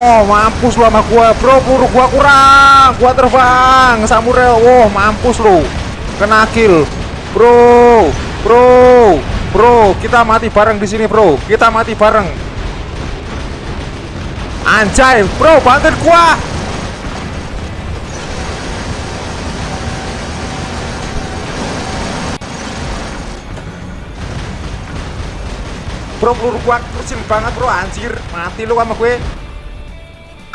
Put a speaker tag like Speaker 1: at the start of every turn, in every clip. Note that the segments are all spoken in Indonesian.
Speaker 1: Oh mampus lu sama gua bro peluru gua kurang. Gua terbang samurai. Wow mampus lu. Kena kill. Bro bro bro. Kita mati bareng di sini bro. Kita mati bareng. Anjay bro bantuin gua. Bro peluru gua kecil banget bro. Anjir mati lu sama gue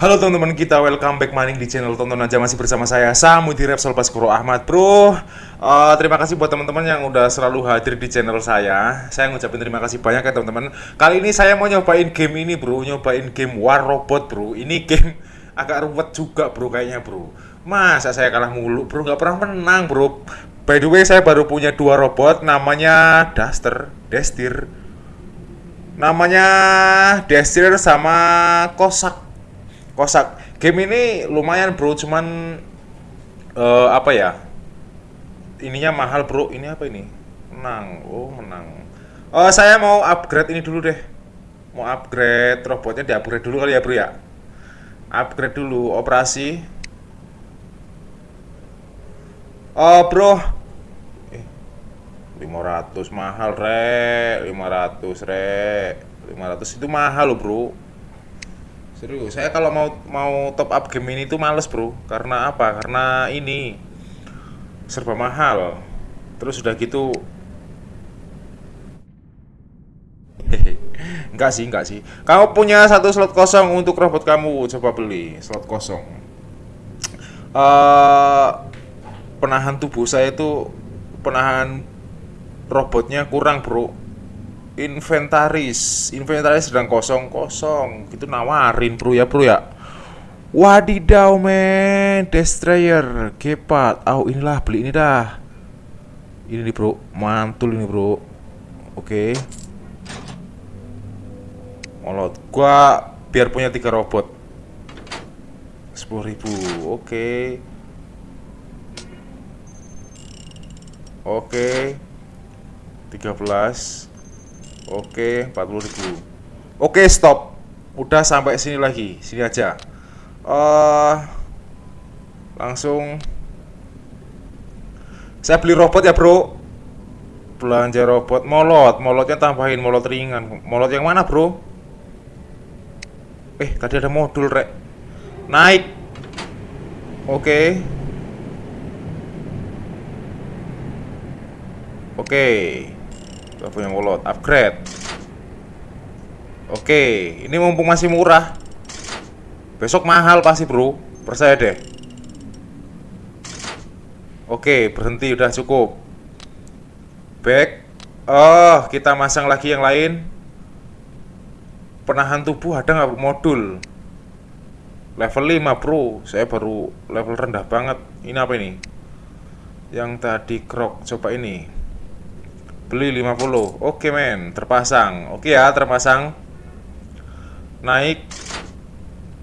Speaker 1: Halo teman-teman kita, welcome back maning di channel Tonton aja. Masih bersama saya Samudi Repsol Baskoro Ahmad Bro. Uh, Terima kasih buat teman-teman yang udah selalu hadir di channel saya. Saya ngucapin terima kasih banyak ya teman-teman. Kali ini saya mau nyobain game ini bro. Nyobain game War Robot bro. Ini game agak ruwet juga bro kayaknya bro. Masa saya kalah mulu bro? Gak pernah menang bro. By the way saya baru punya dua robot Namanya Duster, Destir. Namanya Destir sama Kosak kosak game ini lumayan bro cuman uh, apa ya? Ininya mahal bro. Ini apa ini? Menang. Oh menang. Uh, saya mau upgrade ini dulu deh. Mau upgrade robotnya di upgrade dulu kali ya bro ya? Upgrade dulu operasi. Oh bro. Eh, 500 mahal re 500 re 500 itu mahal loh bro Serius, saya kalau mau mau top up game ini tuh males bro. Karena apa? Karena ini. Serba mahal. Terus udah gitu. Enggak sih, enggak sih. Kamu punya satu slot kosong untuk robot kamu. Coba beli slot kosong. Uh, Penahan tubuh saya itu Penahan robotnya kurang bro inventaris inventaris sedang kosong kosong itu nawarin bro ya bro ya wadidaw men destroyer kepat oh inilah beli ini dah. Ini nih bro. Mantul ini bro. Oke. Okay. molot. Gua biar punya tiga robot. sepuluh ribu. Oke. Okay. oke. okay. 13 Oke, 40 ribu. Oke, stop. Udah sampai sini lagi. Sini aja. Uh, Langsung. Saya beli robot ya bro. Belanja robot. Molot. Molotnya tambahin. Molot ringan. Molot yang mana bro? Eh, tadi ada modul rek. Naik. Oke. Oke kita punya molot upgrade. Oke ini mumpung masih murah. Besok mahal pasti bro. Percaya deh. Oke berhenti. Udah cukup. Back. Oh kita masang lagi yang lain. Penahan tubuh ada nggak modul. Level 5 bro. Saya baru level rendah banget. Ini apa ini? Yang tadi krok coba ini Beli 50 Oke men. Terpasang. Oke ya terpasang. Naik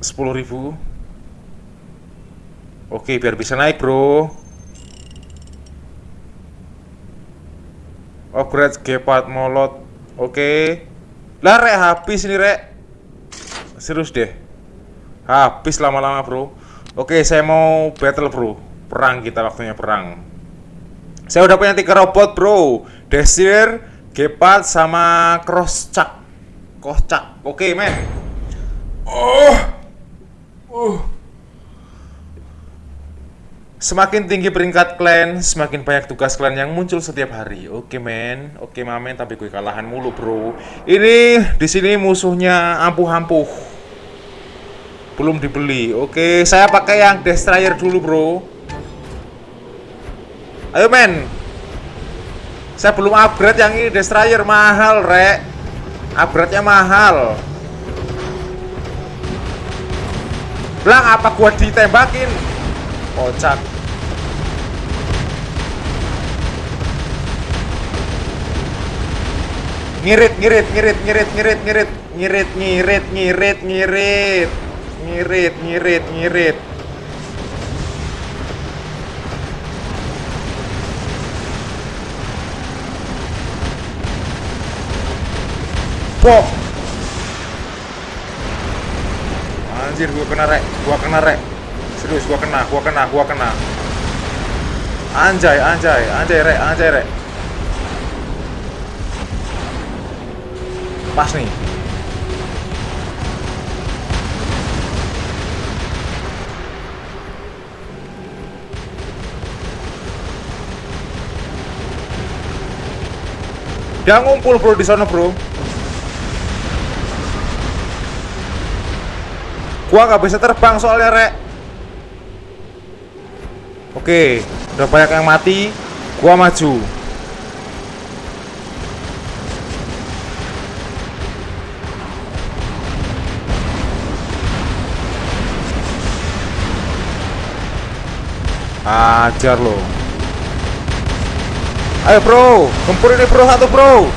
Speaker 1: 10.000 Oke biar bisa naik bro. Upgrade Gepard Molot. Oke. Lah rek habis ini rek. Serius deh. Habis lama-lama bro. Oke saya mau battle bro. Perang kita waktunya perang saya udah punya tiga robot bro Desir, Gepard, sama Crosschak Crosschak, oke okay, men Oh uh. Semakin tinggi peringkat klan, semakin banyak tugas klan yang muncul setiap hari. Oke, okay, men. Oke, okay, mamen, tapi gue kalahan mulu, bro. Ini di sini musuhnya ampuh-ampuh. Belum dibeli. Oke, okay, saya pakai yang destroyer dulu, bro. Ayo men. Saya belum upgrade yang ini Destroyer. Mahal rek. Upgrade-nya mahal. Bilang apa gua ditembakin? Kocak. Ngirit, ngirit, ngirit, ngirit, ngirit, ngirit. Ngirit, ngirit, ngirit, ngirit. Ngirit ngirit ngirit Pok Anjir gua kena rek. Gua kena rek. Serius gua kena Gua kena Gua kena. Anjay anjay Anjay rek Anjay rek. Pas nih. Dia ngumpul bro di sana bro. Gua nggak bisa terbang soalnya rek. Oke, udah banyak yang mati. Gua maju. Ajar loh. Ayo bro, gempur ini bro satu bro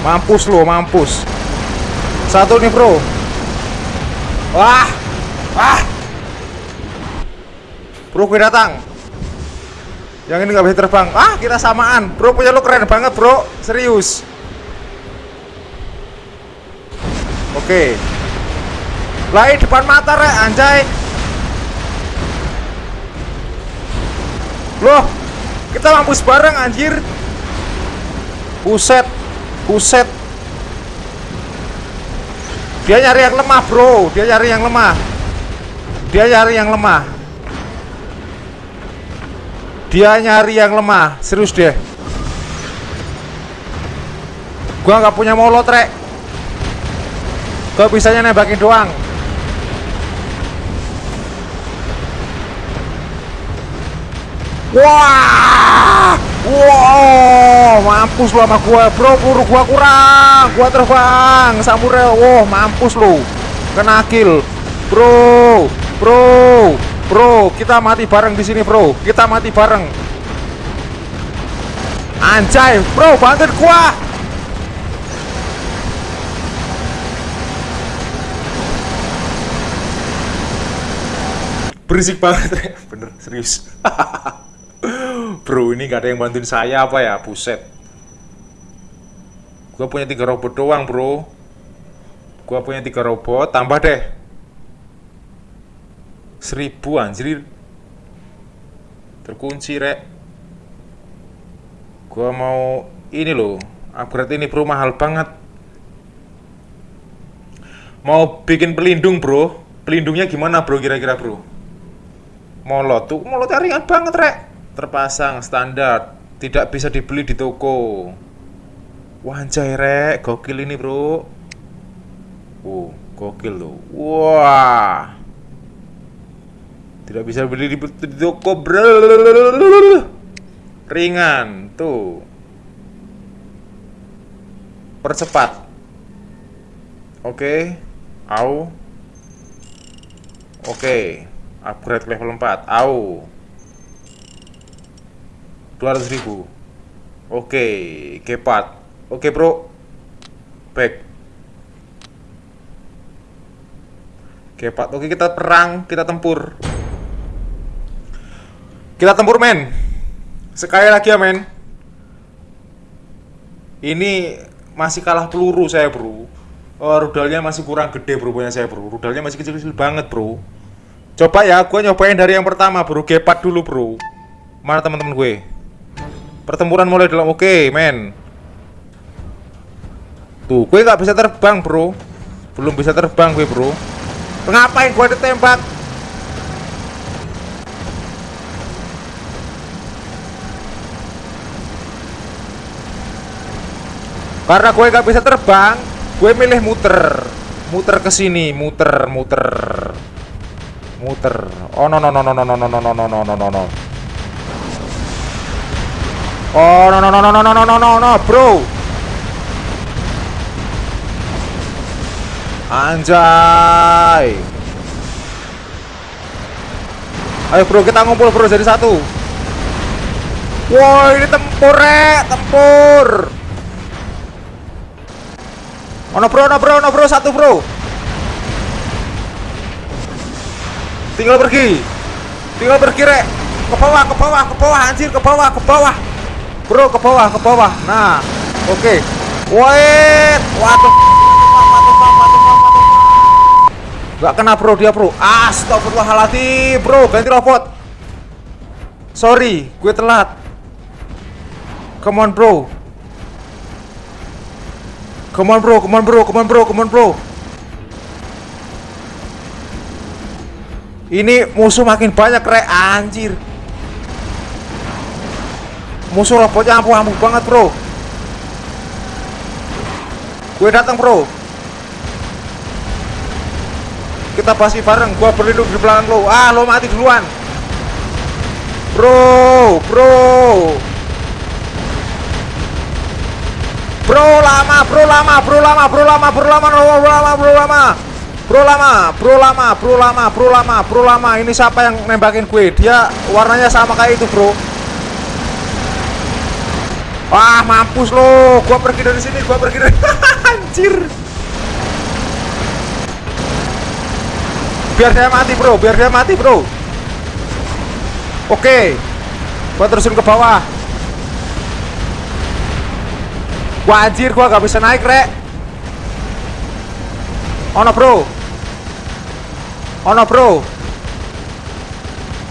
Speaker 1: Mampus lo, mampus Satu nih bro. Wah. Wah. Bro gue datang. Yang ini gak bisa terbang. Ah kita samaan. Bro punya lo keren banget bro. Serius. Oke. Lai depan mata rek. Anjay. Loh kita mampus bareng anjir. Buset. Buset Dia nyari yang lemah bro. Dia nyari yang lemah. Dia nyari yang lemah. Dia nyari yang lemah. Serius deh Gua nggak punya molot rek. Gua bisanya nembakin doang? Wah! Wow, mampus lu sama gua, bro. Buru gua kurang. Gua terbang. Samurai. Wow, mampus lu. Kena kill. Bro. Bro. Bro, kita mati bareng di sini, bro. Kita mati bareng. Anjay, bro, bantuin gua. Berisik banget, bener, serius. Bro, ini gak ada yang bantuin saya apa ya? Buset. Gua punya tiga robot doang, bro. Gua punya tiga robot, tambah deh. Seribu anjir. Terkunci, rek. Gua mau ini loh. Upgrade ini, bro, mahal banget. Mau bikin pelindung, bro. Pelindungnya gimana, bro, kira-kira, bro? Molot tuh, molotnya ringan banget, rek terpasang standar tidak bisa dibeli di toko wah anjay rek. Gokil ini bro. Uh gokil loh wah. Tidak bisa beli di, toko bro. Ringan tuh. Percepat. Oke. Okay. au. Oke. Okay. upgrade level 4 au. 200 ribu. Oke, kepat Oke bro. Back. Kepat, oke kita perang, kita tempur. Kita tempur men. Sekali lagi ya men. Ini masih kalah peluru saya bro. Oh, Rudalnya masih kurang gede bro punya saya bro. Rudalnya masih kecil-kecil banget bro. Coba ya, gue nyobain dari yang pertama bro. Gepat dulu bro. Mana teman-teman gue? Pertempuran mulai dalam oke, men. Tuh, gue nggak bisa terbang, bro. Belum bisa terbang gue, bro. Ngapain gue ditembak? Karena gue nggak bisa terbang, gue milih muter, muter ke sini, muter, muter, muter. Oh no no no no no no no no no no no no no. Oh no no no no no no no no no bro Anjay. Ayo bro kita ngumpul bro jadi satu. Woi ini tempur rek. Tempur. Ono no bro ono bro ono bro satu bro. Tinggal pergi. Tinggal pergi rek. Ke bawah ke bawah ke bawah anjir ke bawah ke bawah. Bro ke bawah ke bawah. Nah oke. Okay. Woi Waduh. Gak kena bro dia bro. Astagfirullahaladzim bro. Ganti robot. Sorry gue telat. Come on bro. Come on bro, come on bro, come on bro, come on bro. Ini musuh makin banyak rek. Anjir. Musuh robotnya ampuh-ampuh banget bro. Gue datang bro Kita pasti bareng Gue berlindung di belakang lo Ah lo mati duluan Bro Bro Bro lama, bro lama, bro lama, bro lama, bro lama, bro lama, bro lama. Bro lama, bro lama, bro lama, bro lama, bro lama. Ini siapa yang nembakin gue? Dia warnanya sama kayak itu, bro. Wah, mampus lo. Gua pergi dari sini, gua pergi dari anjir. Biar dia mati, bro. Biar dia mati, bro. Oke. Gua terusin ke bawah. Wah anjir gua gak bisa naik rek Ono bro Ono bro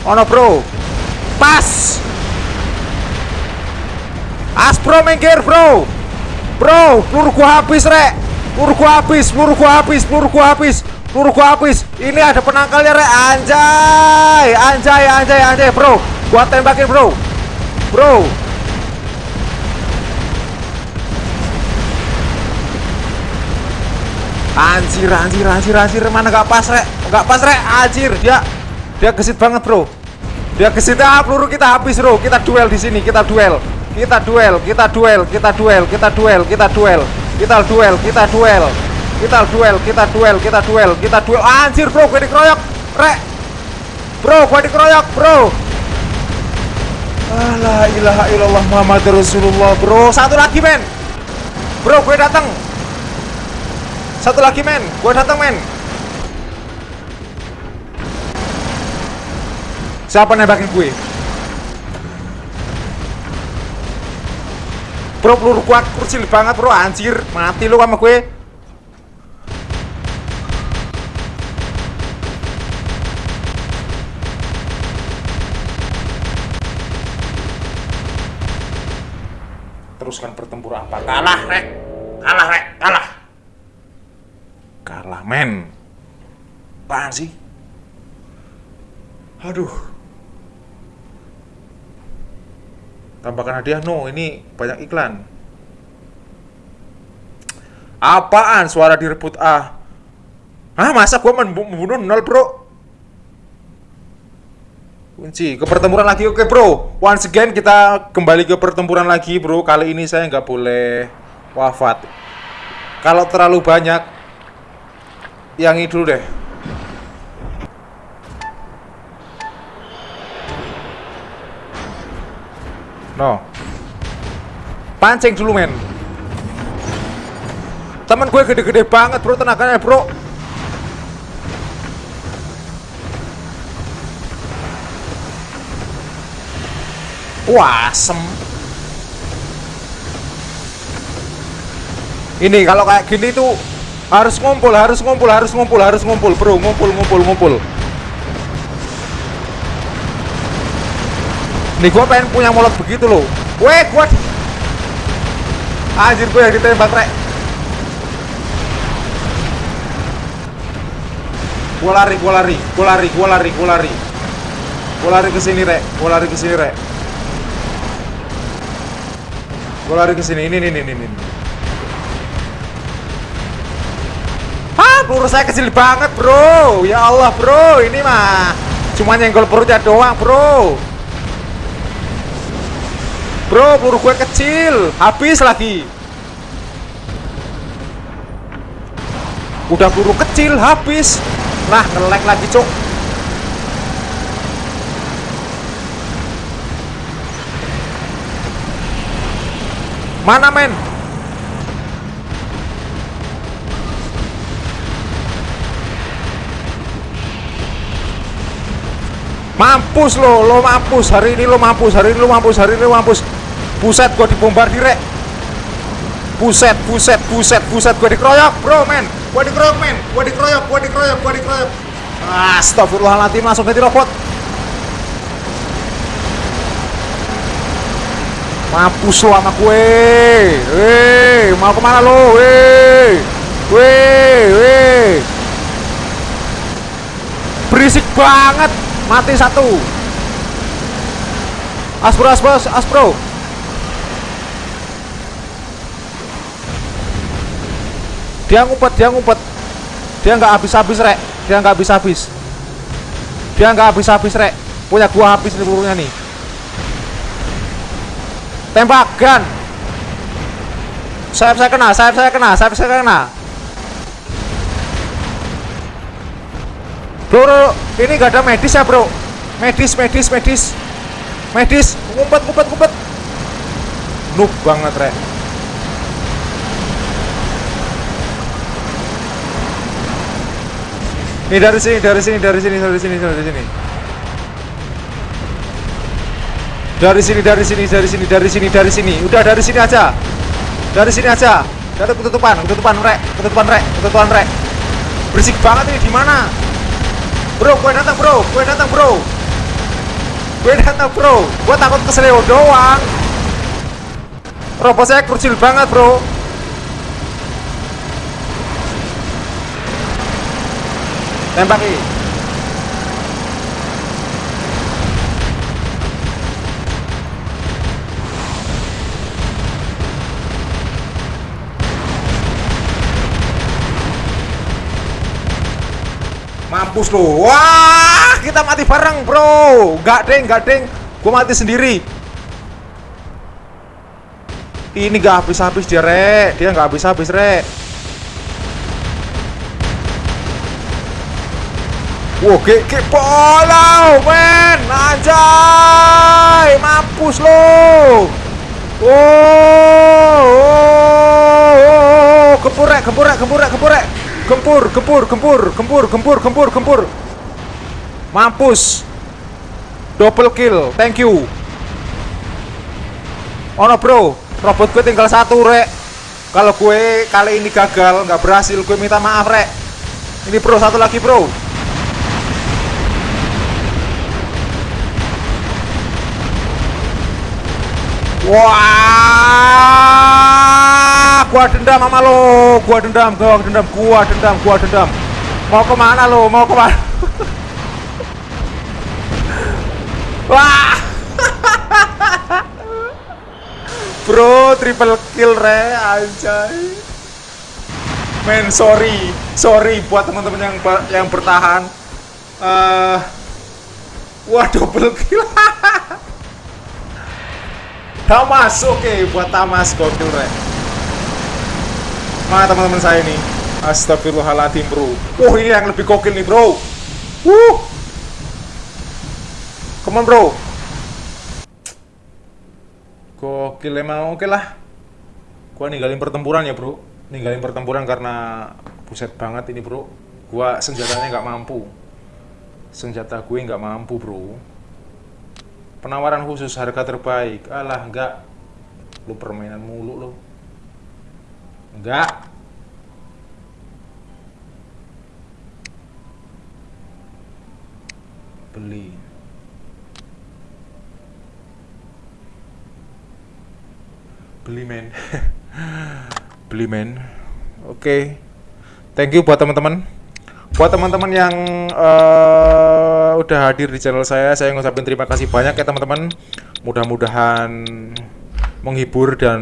Speaker 1: Ono bro Pas Aspro minggir bro Bro peluru gua habis rek Peluru gua habis Peluru gua habis Peluru gua habis Peluru gua habis Ini ada penangkalnya rek Anjay Anjay anjay anjay bro Gua tembakin bro Bro Anjir, anjir, anjir, anjir, mana gak pas, rek? Gak pas, rek, anjir, dia dia gesit banget, bro. Dia gesit, ah, peluru kita habis, bro. Kita duel di sini, kita duel. Kita duel, kita duel, kita duel, kita duel, kita duel. Kita duel, kita duel. Kita duel, kita duel, kita duel, kita duel. Anjir, bro, gue dikeroyok, rek. Bro, gue dikeroyok, bro. La ilaha illallah Muhammad Rasulullah, bro. Satu lagi, men. Bro, gue datang. Satu lagi men, gue datang men. Siapa nembakin gue? Bro peluru kuat kurcil banget bro anjir Mati lu sama gue Teruskan pertempuran apa? Kalah rek. Kalah rek. Kalah. Kalah men. Apaan sih? Aduh. Tambahkan hadiah. No ini banyak iklan. Apaan suara direbut ah ah masa gua membunuh nol bro kunci. Ke pertempuran lagi. Oke bro. Once again kita kembali ke pertempuran lagi bro. Kali ini saya nggak boleh wafat. Kalau terlalu banyak yang itu deh. No. Pancing dulu men. Temen gue gede-gede banget bro. Tenaganya bro Wah, asem. Ini kalau kayak gini tuh harus ngumpul, harus ngumpul, harus ngumpul, harus ngumpul, bro. Ngumpul, ngumpul, ngumpul. Nih gua pengen punya molot begitu loh. Weh, gua Anjir gue yang ditembak, Rek. Gua lari, gua lari, gua lari, gua lari, gua lari. Gua lari ke sini, Rek. Gua lari ke sini, Rek. Gua lari ke sini. Ini, ini, ini, ini. peluru saya kecil banget bro. Ya Allah bro. Ini mah Cuma nyenggol perutnya doang bro. Bro peluru gue kecil. Habis lagi. Udah peluru kecil habis. Nah ngelek lagi cok Mana men Mampus lo, lo mampus. Hari ini lo mampus, hari ini lo mampus, hari ini lo mampus. Buset, gua dibombardir, rek. Buset, buset, buset, buset, gua dikeroyok, bro, men. Gua dikeroyok, men. Gua dikeroyok, gua dikeroyok, gua dikeroyok. Astagfirullahaladzim, langsung ganti robot. Mampus lo sama gue. Weh, mau ke mana lo? Weh, weh, weh. Berisik banget. Mati satu. Aspro, aspro, aspro. Dia ngumpet, dia ngumpet. Dia nggak habis-habis, rek. Dia nggak habis-habis. Dia nggak habis-habis, rek. Punya gua habis nih pelurunya nih. Tembakan. Sayap saya kena, sayap saya kena, sayap saya kena. Bro, ini gak ada medis ya, bro. Medis, medis, medis. Medis, ngumpet, ngumpet, ngumpet. Noob banget, rek. Nih dari sini, dari sini, dari sini, dari sini, dari sini. Dari sini, dari sini, dari sini, dari sini, dari sini. Udah dari sini aja. Dari sini aja. Dari ketutupan, ketutupan rek, ketutupan rek, ketutupan rek. Berisik banget ini di mana? Bro, gue datang bro, gue datang bro. Gue datang bro. Gue takut keseleo doang. Robot saya kecil banget bro. Tembaki. Mampus lo. Wah, kita mati bareng, Bro. Gak deng, gak deng. Gue mati sendiri. Ini gak habis-habis dia, Rek. Dia gak habis-habis, Rek. Wow, ge ge bolau, men. Anjay, mampus lo. Oh, oh, oh, oh. gempur rek, gempur rek, gempur gempur. Gempur, gempur, gempur, gempur, gempur. Mampus. Double kill. Thank you. Oh bro. Robot gue tinggal satu, rek. Kalau gue kali ini gagal, nggak berhasil, gue minta maaf, rek. Ini bro, satu lagi, bro. Wah, gua dendam sama lo, gua dendam, gua dendam, gua dendam, gua dendam. Mau ke mana lo? Mau ke mana? Wah, bro, triple kill re, anjay. Men, sorry, sorry buat teman-teman yang yang bertahan. Uh, wah, double kill. Tamas, oke okay, buat Tamas gokil rek. Mana teman-teman saya ini? Astagfirullahaladzim bro. Wah ini yang lebih gokil nih bro. Wuh. Come on bro. Gokil emang oke okay lah. Gua ninggalin pertempuran ya bro. Ninggalin pertempuran karena buset banget ini bro. Gua senjatanya nggak mampu. Senjata gue nggak mampu bro penawaran khusus harga terbaik alah enggak lu permainan mulu lu enggak. Beli. Beli men. Beli men. Oke. Thank you buat teman-teman. Buat teman-teman yang uh, udah hadir di channel saya saya ngucapin terima kasih banyak ya teman-teman. Mudah-mudahan menghibur dan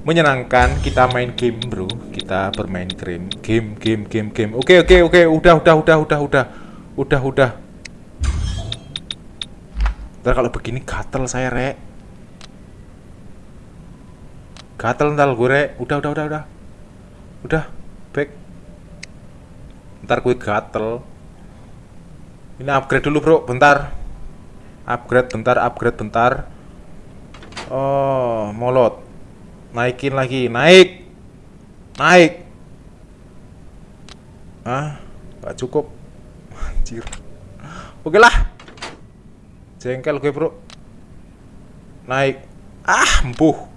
Speaker 1: menyenangkan kita main game bro. Kita bermain game game game game game. Oke oke oke. Udah udah udah udah udah. Udah udah. Ntar kalau begini gatel saya rek. Gatel ntar gue rek. Udah udah udah udah. Udah back. Ntar gue gatel. Ini upgrade dulu bro. Bentar. Upgrade bentar upgrade bentar oh molot. Naikin lagi. Naik. Naik. Ah nggak cukup. Anjir. Oke lah. Jengkel gue bro. Naik. Ah empuh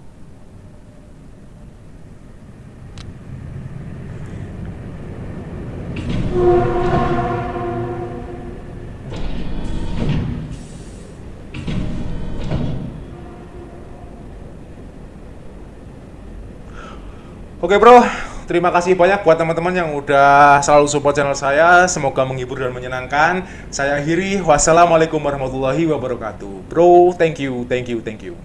Speaker 1: Oke bro, terima kasih banyak buat teman-teman yang udah selalu support channel saya. Semoga menghibur dan menyenangkan. Saya akhiri. Wassalamualaikum warahmatullahi wabarakatuh. Bro, thank you, thank you, thank you.